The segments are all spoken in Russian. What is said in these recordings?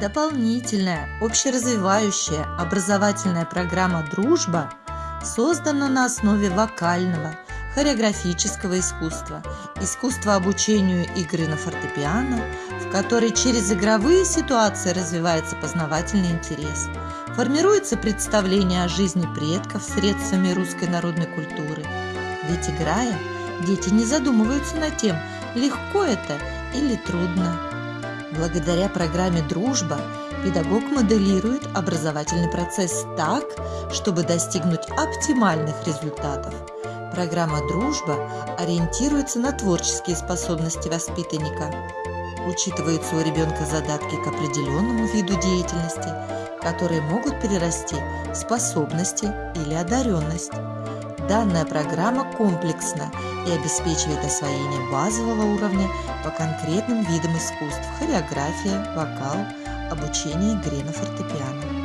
Дополнительная общеразвивающая образовательная программа «Дружба» создана на основе вокального, хореографического искусства, искусства обучению игры на фортепиано, в которой через игровые ситуации развивается познавательный интерес, формируется представление о жизни предков средствами русской народной культуры. Ведь играя, дети не задумываются над тем, легко это или трудно. Благодаря программе «Дружба» педагог моделирует образовательный процесс так, чтобы достигнуть оптимальных результатов. Программа «Дружба» ориентируется на творческие способности воспитанника. Учитываются у ребенка задатки к определенному виду деятельности, которые могут перерасти в способности или одаренность. Данная программа комплексна и обеспечивает освоение базового уровня по конкретным видам искусств – хореография, вокал, обучение игре на фортепиано.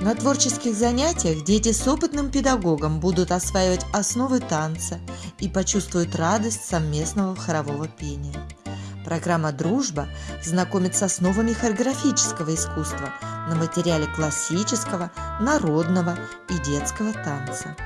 На творческих занятиях дети с опытным педагогом будут осваивать основы танца и почувствуют радость совместного хорового пения. Программа «Дружба» знакомит с основами хореографического искусства на материале классического, народного и детского танца.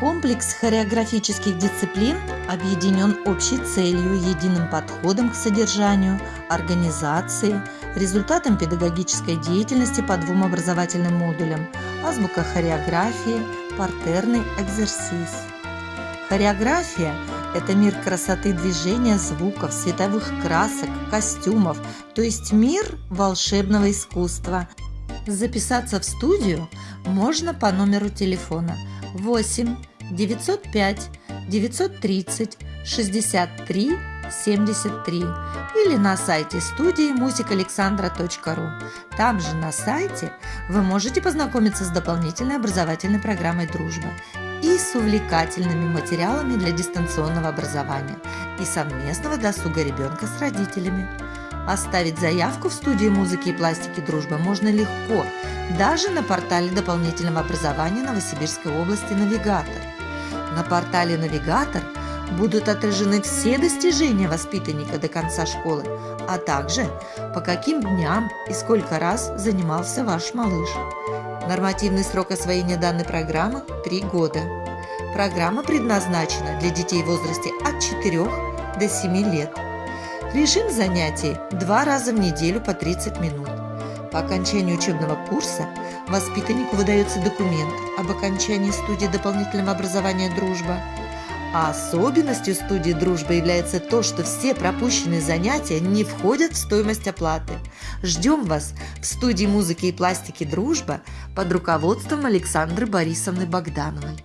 Комплекс хореографических дисциплин объединен общей целью, единым подходом к содержанию, организации, результатом педагогической деятельности по двум образовательным модулям – азбука хореографии, партерный экзерсис. Хореография – это мир красоты движения, звуков, световых красок, костюмов, то есть мир волшебного искусства. Записаться в студию можно по номеру телефона 8 905 930 63 73 или на сайте студии музыкалександра.ру. Там же на сайте вы можете познакомиться с дополнительной образовательной программой «Дружба» и с увлекательными материалами для дистанционного образования и совместного досуга ребенка с родителями. Оставить заявку в студии музыки и пластики «Дружба» можно легко, даже на портале дополнительного образования Новосибирской области «Навигатор». На портале «Навигатор» будут отражены все достижения воспитанника до конца школы, а также по каким дням и сколько раз занимался ваш малыш. Нормативный срок освоения данной программы – 3 года. Программа предназначена для детей в возрасте от 4 до 7 лет. Режим занятий – два раза в неделю по 30 минут. По окончанию учебного курса воспитаннику выдается документ об окончании студии дополнительного образования «Дружба». А особенностью студии «Дружба» является то, что все пропущенные занятия не входят в стоимость оплаты. Ждем вас в студии музыки и пластики «Дружба» под руководством Александры Борисовны Богдановой.